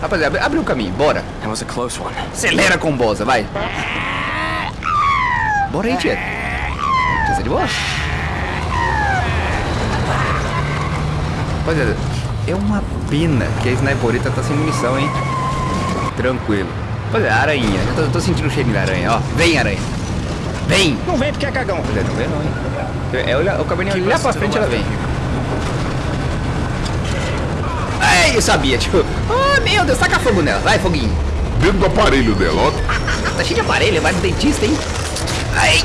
Rapaziada, abre o caminho, bora. That was a close one. Acelera com boza, vai. Bora aí, tia. Tia, de boa? Rapaziada, é uma pena que a sniperita tá sem munição, hein? Tranquilo. Rapaziada, aranha. Eu tô, tô sentindo o cheiro da aranha, ó. Vem, aranha. Vem. Não vem porque é cagão. Rapaziada, não vem não, hein? É, olha, o cabernet olhar pra frente, ela vem. Ai, eu sabia, tipo... Meu Deus, taca fogo nela. Vai, foguinho. Dentro do aparelho dela, ó. Tá cheio de aparelho, vai no dentista, hein? Ai!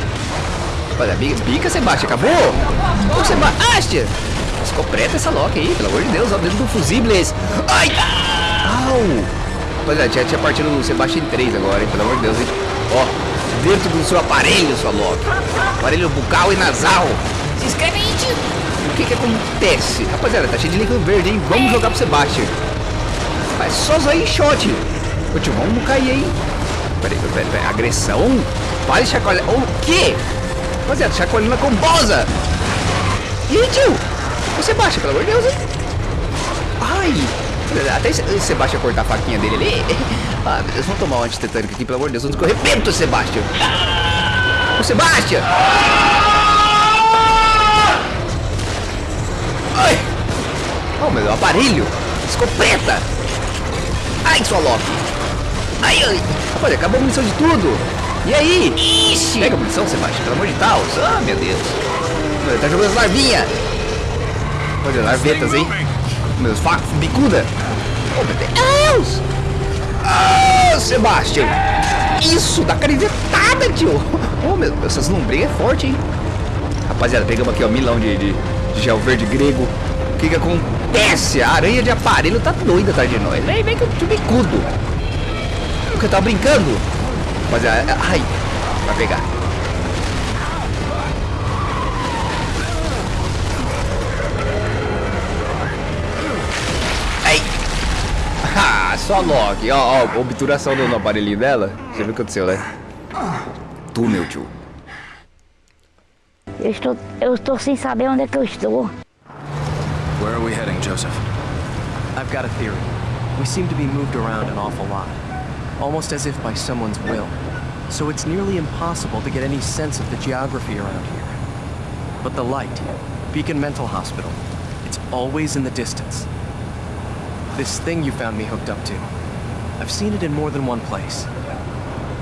Olha, bica, bica Sebastião, acabou? Ô, Sebastião! Ficou preta essa Loki aí, pelo amor de Deus, ó, dentro do fusíveis. Ai! Au! Rapaziada, tinha, tinha partido do Sebastião 3 agora, hein, pelo amor de Deus, hein? Ó, dentro do seu aparelho, sua Loki. Aparelho bucal e nasal. Se inscreve aí, tio! O que que acontece? Rapaziada, tá cheio de líquido verde, hein? Vamos jogar pro Sebastião. Mas só aí shot. Ô tio, vamos cair aí. Peraí, peraí, peraí. Agressão? Pare chacoalhar. O quê? Rapaziada, chacoalhando com bosa. E aí, tio? O Sebastião, pelo amor de Deus, hein? Ai. Até o Sebastião cortar a faquinha dele ali. Ah, meu Deus, vamos tomar um antitetânico aqui, pelo amor de Deus. Vamos correr. Arrebenta o Sebastião. O Sebastião. Ai. Oh, meu aparelho. Escopeta. Ai, sua Loki. Ai, ai. Rapaz, acabou a munição de tudo. E aí? Ixi. Pega a munição, Sebastião, pelo amor de Deus. Ah, meu Deus. Meu, tá jogando as larvinhas. Olha, larvetas, hein? Meu Deus, faca, bicuda. Oh, meu Deus. Ah, Sebastião. Isso, dá carivetada, tio. Oh, meu Deus, essas lombrigas é forte, hein? Rapaziada, pegamos aqui, ó, milão de, de, de gel verde grego. O que que acontece? A aranha de aparelho tá doida atrás de nós. Vem, vem que eu te bicudo. O que eu tava brincando? Rapaziada, ai, vai pegar. Ai. Ah, só Loki. Ó, ó, obturação no aparelhinho dela. Você viu o que aconteceu, né? Túnel, tio. Eu estou, eu estou sem saber onde é que eu estou. Where are we heading, Joseph? I've got a theory. We seem to be moved around an awful lot. Almost as if by someone's will. So it's nearly impossible to get any sense of the geography around here. But the light, Beacon Mental Hospital, it's always in the distance. This thing you found me hooked up to, I've seen it in more than one place.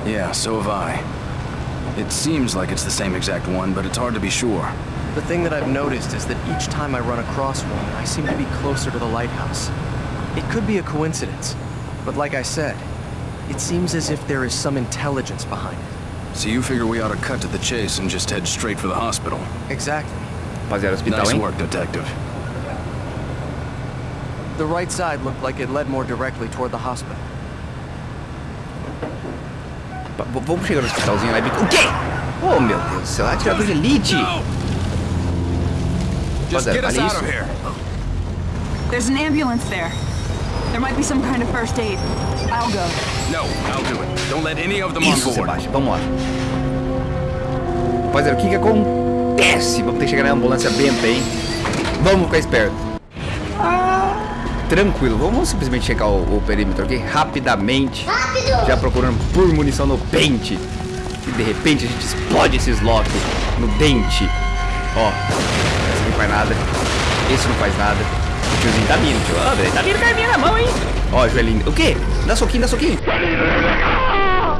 Yeah, so have I. It seems like it's the same exact one, but it's hard to be sure. The thing that I've noticed is that each time I run across one, I seem to be closer to the lighthouse. It could be a coincidence, but like I said, it seems as if there is some intelligence behind it. So you figure we ought to cut to the chase and just head straight for the hospital? Exactly. Rapaziada, hospital, Nice hein? work, detective. The right side looked like it led more directly toward the hospital. Pa- Vamos chegar no hospitalzinho lá e... bico- O quê? Oh, meu Deus do céu. Atirador de elite. Olha out isso. of here. There's an ambulance there. There might be some kind of first aid. I'll go. No, I'll do it. Don't let any of them on Isso, board. Sebastião. Vamos lá. Rapaziada, o que que acontece? Vamos ter que chegar na ambulância benta, hein? Vamos ficar esperto. Tranquilo, vamos simplesmente checar o, o perímetro aqui rapidamente. Rápido! Já procurando por munição no pente. E de repente a gente explode esses lock no dente. Ó, esse faz nada. Esse não faz nada. O tiozinho tá vindo, tio. Velho, tá vindo com a arminha na mão, hein? Ó, joelhinho. O quê? Dá soquinho, dá soquinho.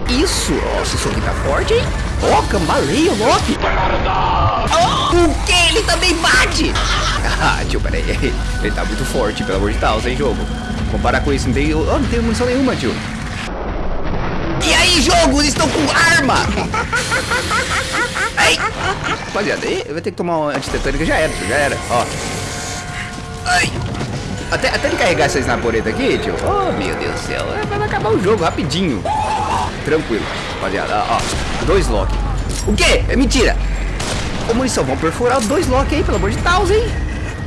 Isso! Ó, esse soquinho tá forte, hein? Ó, cambaleia o Loki. Oh, o quê? Ele também bate! Ah, tio, peraí. Ele tá muito forte, pelo amor de Deus, hein, jogo? Vamos parar com isso. Não tem, oh, não tem munição nenhuma, tio. E aí, jogo? Eles estão com arma! Ai! Rapaziada, eu vou ter que tomar uma antitetânica. Já era, tio, já era. Ó. Ai! Até, até ele carregar essa snaporeta aqui, tio. Oh, meu Deus do céu. é, Vai acabar o jogo rapidinho. Tranquilo, rapaziada. Ó, ó. Dois lock. O quê? É mentira. Ô, munição, vamos perfurar os dois lock aí, pelo amor de Deus, hein?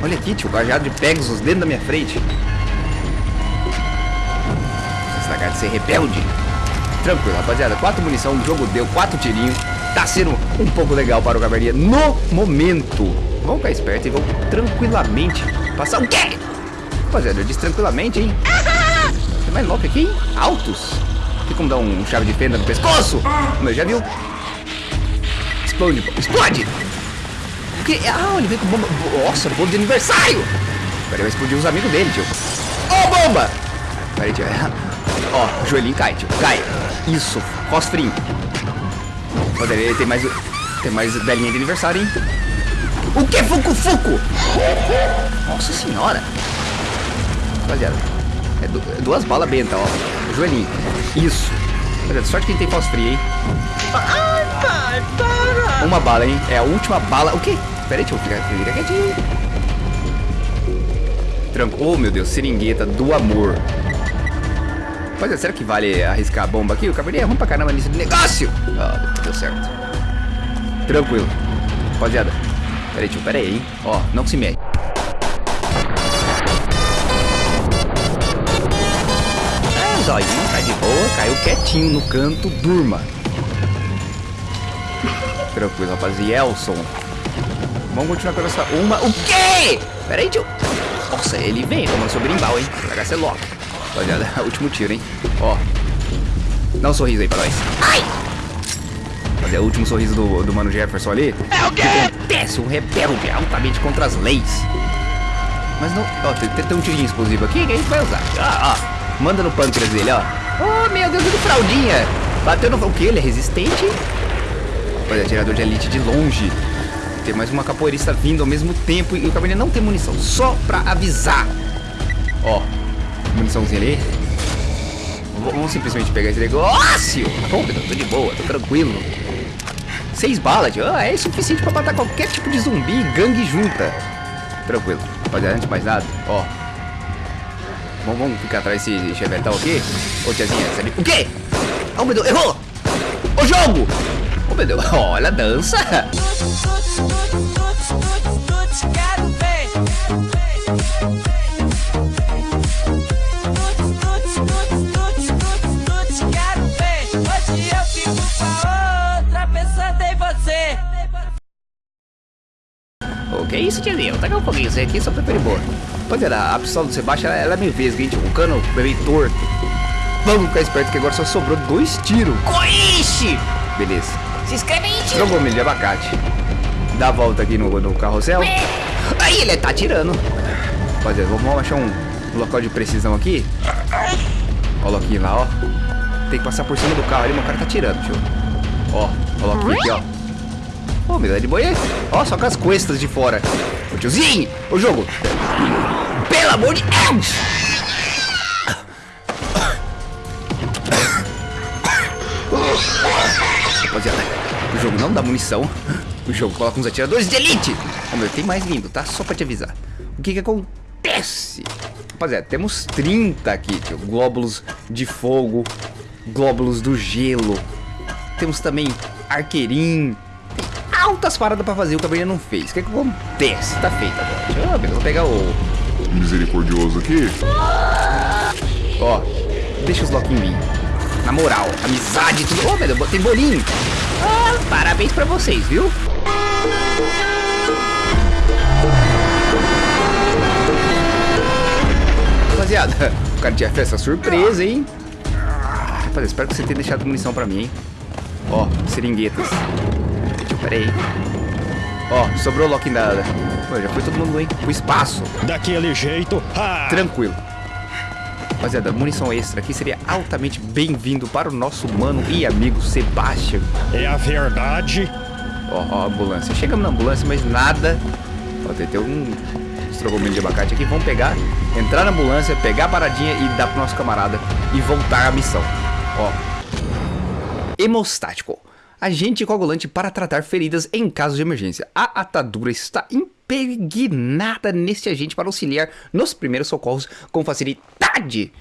Olha aqui, tio. Cajado de Pegasus dentro da minha frente. Lagarto de ser rebelde. Tranquilo, rapaziada. Quatro munição, o jogo deu quatro tirinhos. Tá sendo um pouco legal para o Caverninha no momento. Vamos ficar esperto e vamos tranquilamente passar o quê? Rapaziada, eu disse tranquilamente, hein? mais louco aqui, hein? Altos. Tem como dar um chave de fenda no pescoço? Mas já viu? Explode, explode! O que? Ah, ele veio com bomba. Nossa, bolo de aniversário! Peraí, vai explodir os amigos dele, tio. Ó, oh, bomba! Peraí, tio. Ó, o joelhinho cai, tio. Cai. Isso, fosfrinho. Ele tem mais. Tem mais belinha de aniversário, hein? O que? Fuco, fuco! Nossa senhora! Rapaziada, é, du é duas balas benta, ó. Joelhinho. Isso. Olha, sorte que ele tem fosfria, hein? Ai, pai, para! Uma bala, hein? É a última bala. O quê? Pera aí, deixa eu ficar, ficar quietinho. Tranco. Oh, meu Deus, seringueta do amor. Rapaziada, será que vale arriscar a bomba aqui? O cabernet é ruim pra caramba nesse negócio. Ah, deu certo. Tranquilo. Rapaziada, pera aí, tio, pera aí, hein? Ó, não se mexe. É, zóio, tá de boa, caiu quietinho no canto, durma. Tranquilo, rapazielson. Vamos continuar com essa uma. O quê? Pera aí, tio. Nossa, ele vem tomando seu brimbal, hein? Vai ser louco. Rapaziada, último tiro, hein? Ó. Dá um sorriso aí pra nós. Ai! Fazer o último sorriso do, do Mano Jefferson ali. É o quê? Que acontece um rebelde altamente contra as leis. Mas não... Ó, tem, tem um tirinho explosivo aqui que a gente vai usar. Ó, ó. Manda no pâncreas dele, ó. Oh, meu Deus, do fraldinha. Bateu no... O que? Ele é resistente? Olha, atirador de elite de longe. Tem mais uma capoeirista vindo ao mesmo tempo e o caminhão não tem munição. Só pra avisar. Ó, muniçãozinha ali. Vamos simplesmente pegar esse negócio. Oh, tô de boa, tô tranquilo. Seis balas, tio. Ah, é suficiente pra matar qualquer tipo de zumbi e gangue junta. Tranquilo. Rapaziada, antes de mais nada, ó. Vamos, vamos ficar atrás desse chevetão aqui. Ô, tiazinha, sabe? O quê? Oh, meu Deus, errou! Ô, jogo! Oh, meu Deus, olha a dança! É isso, tiazinha? Vou tacar um foguinho isso aqui só pra de boa. Rapaziada, a pistola do Sebastião, ela, ela é meio vesga, hein, tio? O cano é meio torto. Vamos ficar esperto que agora só sobrou dois tiros. Coixe! Beleza. Se inscreve aí, tio. Jogou milho de abacate. Dá a volta aqui no, no carrossel. Aí ele tá atirando. Rapaziada, vamos achar um local de precisão aqui. Ó o Loquinho lá, ó. Tem que passar por cima do carro ali, mas o cara tá atirando, tio. Ó, ó o Loquinho aqui, ó. Ô, me dá de boia. Ó, só com as costas de fora. Ô, tiozinho, o jogo. Pelo amor de Deus! Rapaziada, o jogo não dá munição. O jogo coloca uns atiradores de elite. Ô, meu, tem mais vindo, tá? Só pra te avisar. O que que acontece? Rapaziada, temos 30 aqui, tio. Glóbulos de fogo, glóbulos do gelo. Temos também arqueirinho. Altas paradas pra fazer, o Cabernet não fez. O que que acontece? Tá feito agora. Deixa eu, ver, vou pegar o... Misericordioso aqui. Ó, deixa os loquinhos vir. Na moral, amizade, tudo. Ô, oh, meu Deus, tem bolinho. Ah, parabéns pra vocês, viu? Rapaziada, o cara tinha festa surpresa, hein? Rapaziada, espero que você tenha deixado munição pra mim, hein? Ó, seringuetas. Pera aí. Ó, sobrou o Loki da... Pô, já foi todo mundo, hein? Pro espaço. Daquele jeito. Ah! Tranquilo. Rapaziada, munição extra aqui seria altamente bem-vindo para o nosso mano e amigo Sebastian. É a verdade. Ó, ó, a ambulância. Chegamos na ambulância, mas nada. Ó, tem, tem um estrogomelho de abacate aqui. Vamos pegar, entrar na ambulância, pegar a paradinha e dar pro nosso camarada e voltar à missão. Ó. Hemostático. Agente coagulante para tratar feridas em caso de emergência. A atadura está impregnada neste agente para auxiliar nos primeiros socorros com facilidade.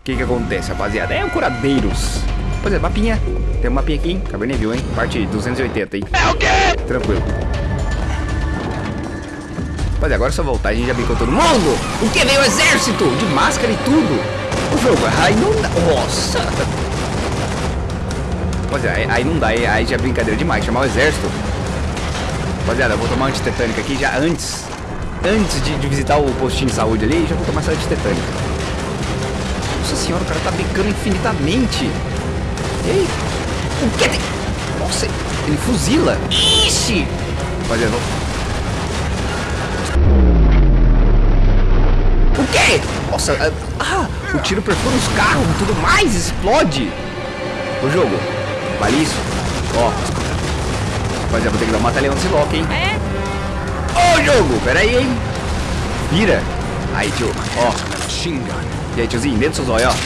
O que que acontece, rapaziada? É o curadeiros. Pois é, mapinha. Tem um mapinha aqui, hein? Cabernet viu, hein? Parte 280, hein? É o quê? Tranquilo. Rapaziada, agora é só voltar. A gente já brincou todo mundo. O que? Veio o exército de máscara e tudo. O jogo, aí não dá. Nossa. Rapaziada, aí, não dá. Aí, já é brincadeira demais. Chamar o exército. Rapaziada, eu vou tomar antitetânica aqui já antes. Antes de, de visitar o postinho de saúde ali, já vou tomar essa antitetânica. Nossa senhora, o cara tá bicando infinitamente. Ei, o que tem? Nossa, ele fuzila. Ixi! Rapaziada, vamos... O quê? Nossa, ah, o tiro perfura os carros e tudo mais, explode. O jogo, vale isso? Ó. Rapaziada, vou ter que dar uma batalhão nesse lock, hein? É? Ô, jogo, pera aí, hein? Vira. Aí, tio, ó. Gun. E aí, tiozinho, dentro do seus olhos, ó.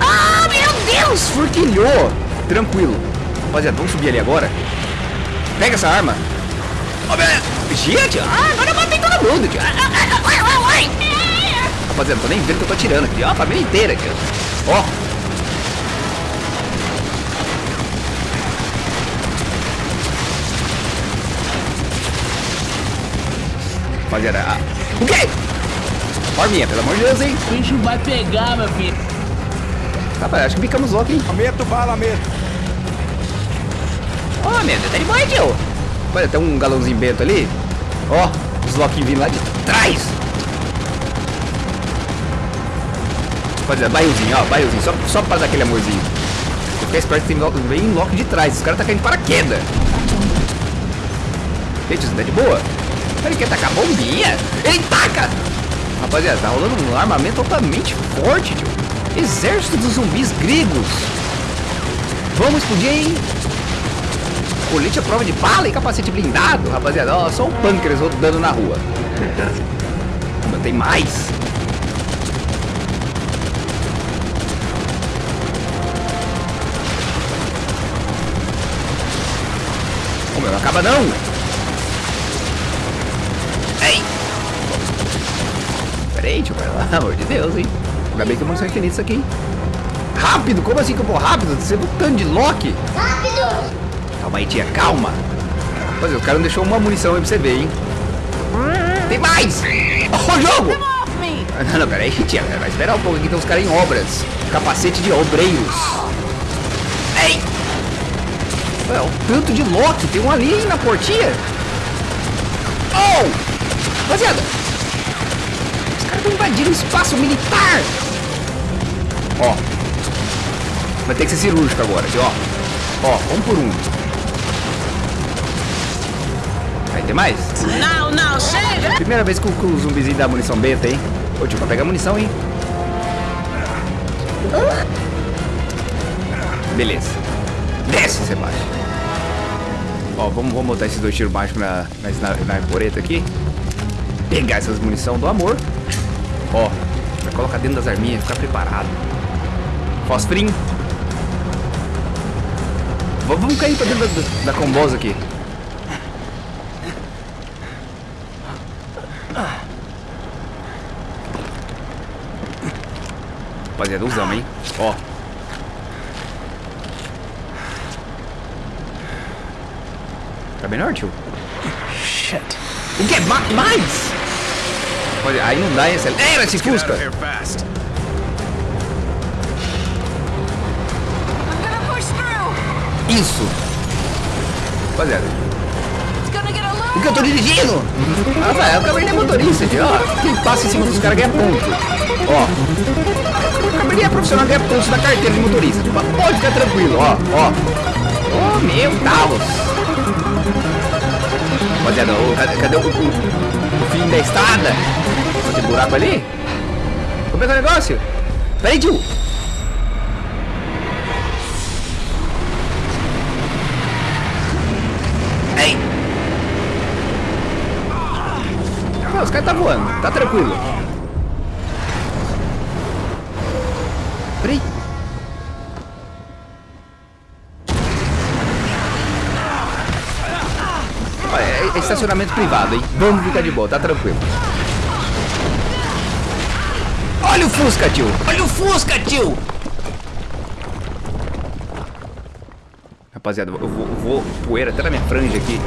Ah, meu Deus! Furquilhou! Tranquilo. Rapaziada, vamos subir ali agora. Pega essa arma. Ó, meu... Gente, ah, agora eu matei todo mundo, tio. Ah, ah, ah, ah, ah, ah, ah. Rapaziada, tô nem vendo que eu tô atirando aqui. Ó, a família inteira aqui, ó. Ó. Rapaziada, ah. o quê? Forminha, pelo amor de Deus, hein? O bicho vai pegar, meu filho. Rapaz, acho que ficamos logo, hein? Meto bala, meto. Ó, oh, Deus, tá de boa, tio. Olha, tem um galãozinho bento ali. Ó, os loquinhos vindo lá de trás. Rapaziada, barrilzinho, ó, barrilzinho. Só, só pra dar aquele amorzinho. Fica esperto que tem vem loco de trás. Os caras tá caindo paraquedas. Gente, isso tá de boa. Ele quer tacar bombinha. Ele taca! Rapaziada, tá rolando um armamento altamente forte, tio. Exército dos zumbis gregos. Vamos explodir, hein? Colete à prova de bala e capacete blindado. Rapaziada, ó, só um pâncreas rodando na rua. Mas tem mais. Ô, meu, não acaba não. Tio, pelo amor de Deus, hein. Ainda bem que eu infinito isso aqui. Rápido? Como assim que eu vou rápido? Você viu o tanto de Loki? Calma aí, tia, calma. Mas o cara não deixou uma munição aí pra você ver, hein? Tem mais! Ó, o jogo! Não, não, pera aí, tia. Vai esperar um pouco aqui, tem uns caras em obras. Capacete de obreiros. Ei! Olha, o tanto de Loki. Tem um ali na portinha. Oh! Rapaziada! Caras estão invadindo o espaço militar. Ó. Vai ter que ser cirúrgico agora, aqui, ó. Ó, um por um. Aí tem mais? Não, não, chega! Primeira vez que o, que o zumbizinho dá munição benta, hein? Ô, tio, pra pegar munição, hein? Beleza. Desce, Sebastião. Ó, vamos, vamos botar esses dois tiros mágicos na, na, na arboreta aqui. Pegar essas munição do amor. Ó, vai colocar dentro das arminhas, ficar preparado. Fosfrim. Vamos cair pra dentro da, da combosa aqui. Rapaziada, usamos, hein? Ó. Tá melhor, tio? Shit. O que? Ma mais? Olha, aí não dá, hein? Acelera esse out Fusca! Isso! Rapaziada, que eu tô dirigindo? Rafael, o Cabernet é motorista, tio. Ó, quem passa em cima dos caras ganha ponto. Ó. O Cabernet é profissional ganha pontos da carteira de motorista. Tipo, pode ficar tranquilo, ó, ó. Oh, meu Deus! Rapaziada, cadê, cadê o, o, o fim da estrada? Tem buraco ali? Como é que é o negócio? Peraí, tio! Ei! Ah, os caras tá voando, tá tranquilo. Peraí. É, é estacionamento privado, hein? Vamos ficar de boa, tá tranquilo. Olha o Fusca, tio! Olha o Fusca, tio! Rapaziada, eu vou, vou poeira até na minha franja aqui.